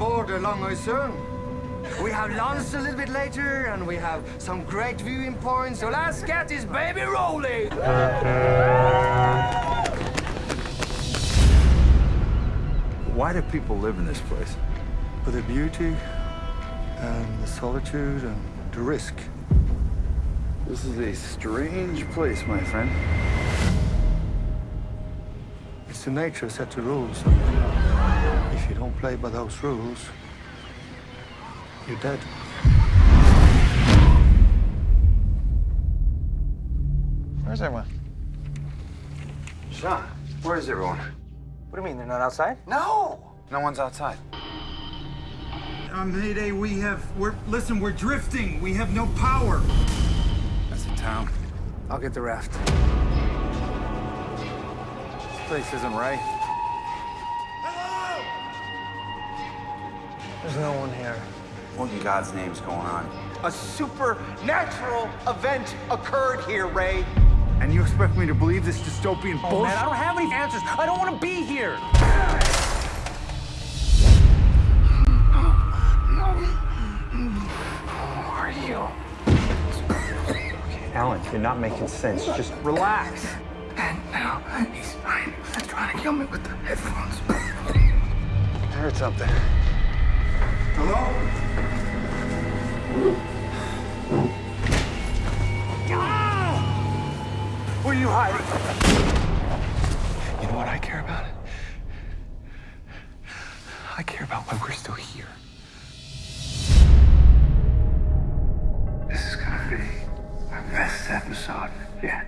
border Langoy soon. We have lunch a little bit later, and we have some great viewing points. So let's get this baby rolling. Why do people live in this place? For the beauty, and the solitude, and the risk. This is a strange place, my friend. It's the nature set the rules. And if you don't play by those rules, you're dead. Where's everyone? Sean, where is everyone? What do you mean, they're not outside? No! No one's outside. On Mayday, we have, we're, listen, we're drifting. We have no power. That's the town. I'll get the raft. This place isn't right. There's no one here. What in God's name's going on? A supernatural event occurred here, Ray. And you expect me to believe this dystopian Oh, bullshit? man, I don't have any answers. I don't want to be here. Who are you? Alan, you're not making sense. Just relax. And now he's fine. Trying to kill me with the headphones. I heard something. Where are you hiding? You know what I care about? I care about why we're still here. This is gonna be our best episode yet.